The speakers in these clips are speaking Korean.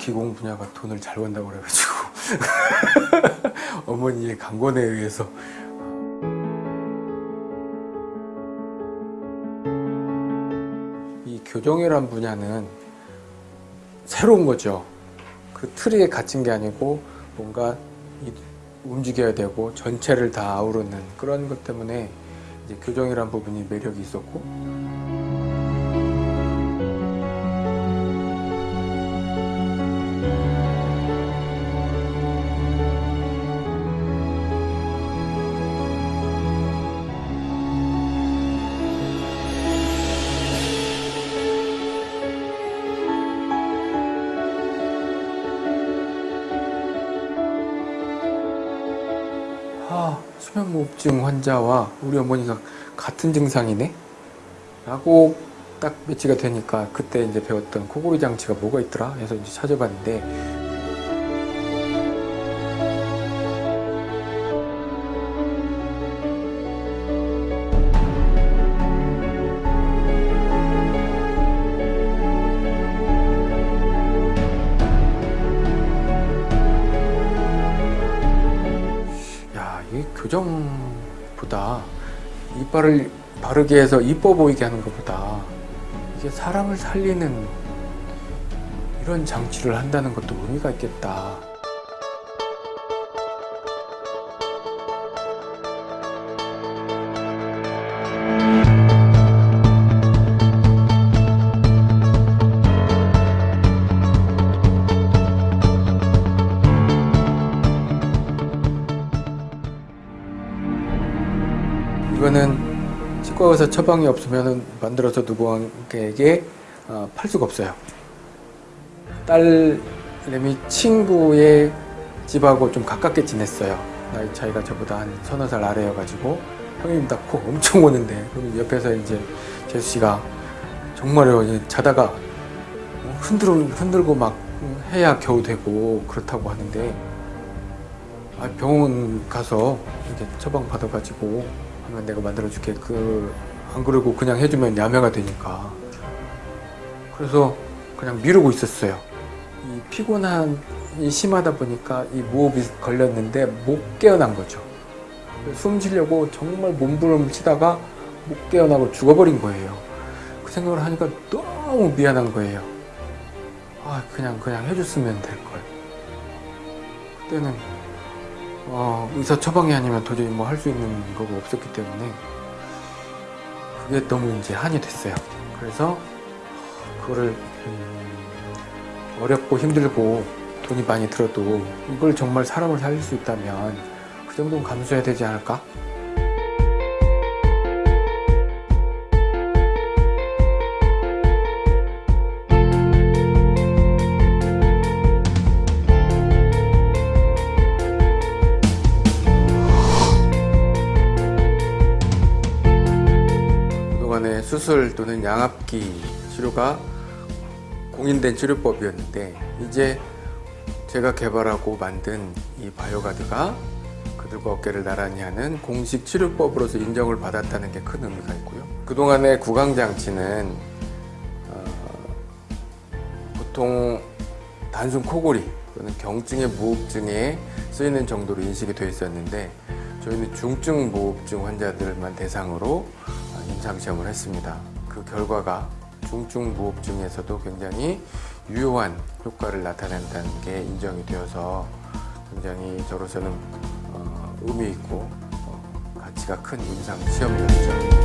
기공 분야가 돈을 잘 번다고 그래가지고 어머니의 강권에 의해서 이 교정이란 분야는 새로운 거죠. 그 틀에 갇힌 게 아니고 뭔가 이- 움직여야 되고 전체를 다 아우르는 그런 것 때문에 이제 교정이란 부분이 매력이 있었고 수면무호흡증 환자와 우리 어머니가 같은 증상이네? 라고 딱 매치가 되니까 그때 이제 배웠던 코골이 장치가 뭐가 있더라? 해서 이제 찾아봤는데 교정보다 이빨을 바르게 해서 이뻐 보이게 하는 것보다 이게 사람을 살리는 이런 장치를 한다는 것도 의미가 있겠다. 이거는 치과 의사 처방이 없으면 만들어서 누구에게 어, 팔 수가 없어요. 딸내미 친구의 집하고 좀 가깝게 지냈어요. 나이 차이가 저보다 한 서너 살 아래여가지고 형님 낳고 엄청 오는데 그럼 옆에서 이제 재수 씨가 이제 자다가 흔들어 흔들고 막 해야 겨우 되고 그렇다고 하는데 아, 병원 가서 이제 처방 받아가지고 하면 내가 만들어줄게. 그 안 그러고 그냥 해주면 야매가 되니까. 그래서 그냥 미루고 있었어요. 이 피곤함이 심하다 보니까 이 무호흡이 걸렸는데 못 깨어난 거죠. 숨 쉬려고 정말 몸부림을 치다가 못 깨어나고 죽어버린 거예요. 그 생각을 하니까 너무 미안한 거예요. 아 그냥 그냥 해줬으면 될걸. 그때는 어, 의사 처방이 아니면 도저히 뭐 할 수 있는 거가 없었기 때문에 그게 너무 이제 한이 됐어요. 그래서 그거를 음, 어렵고 힘들고 돈이 많이 들어도 이걸 정말 사람을 살릴 수 있다면 그 정도는 감수해야 되지 않을까? 수술 또는 양압기 치료가 공인된 치료법이었는데 이제 제가 개발하고 만든 이 바이오가드가 그들과 어깨를 나란히 하는 공식 치료법으로서 인정을 받았다는 게 큰 의미가 있고요. 그동안의 구강장치는 어, 보통 단순 코골이 또는 경증의 무호흡증에 쓰이는 정도로 인식이 되어 있었는데 저희는 중증 무호흡증 환자들만 대상으로 어, 임상 시험을 했습니다. 그 결과가 중증 무호흡증에서도 굉장히 유효한 효과를 나타낸다는 게 인정이 되어서 굉장히 저로서는 어, 의미 있고 어, 가치가 큰 임상 시험이었죠.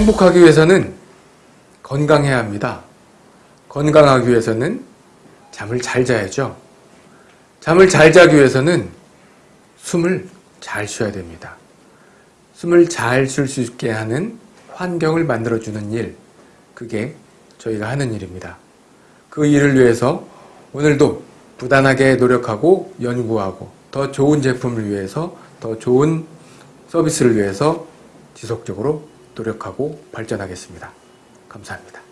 행복하기 위해서는 건강해야 합니다. 건강하기 위해서는 잠을 잘 자야죠. 잠을 잘 자기 위해서는 숨을 잘 쉬어야 됩니다. 숨을 잘 쉴 수 있게 하는 환경을 만들어주는 일, 그게 저희가 하는 일입니다. 그 일을 위해서 오늘도 부단하게 노력하고 연구하고 더 좋은 제품을 위해서 더 좋은 서비스를 위해서 지속적으로 노력하고 발전하겠습니다. 감사합니다.